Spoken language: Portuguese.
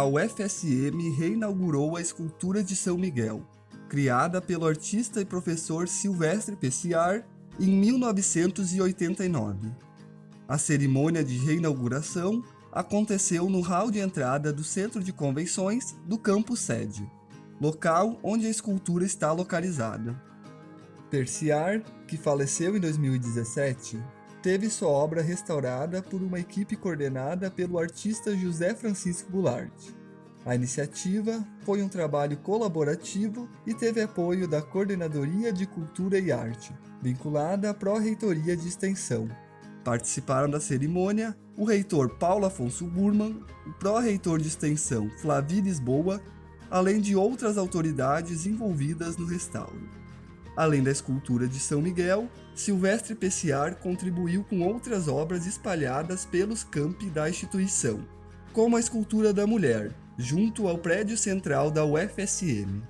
a UFSM reinaugurou a escultura de São Miguel, criada pelo artista e professor Silvestre Pessiar em 1989. A cerimônia de reinauguração aconteceu no hall de entrada do Centro de Convenções do campus sede, local onde a escultura está localizada. Perciar, que faleceu em 2017, teve sua obra restaurada por uma equipe coordenada pelo artista José Francisco Goulart. A iniciativa foi um trabalho colaborativo e teve apoio da Coordenadoria de Cultura e Arte, vinculada à Pró-Reitoria de Extensão. Participaram da cerimônia o reitor Paulo Afonso Burman, o pró-reitor de Extensão Flavi Lisboa, além de outras autoridades envolvidas no restauro. Além da escultura de São Miguel, Silvestre Pessiar contribuiu com outras obras espalhadas pelos campi da instituição, como a escultura da mulher, junto ao prédio central da UFSM.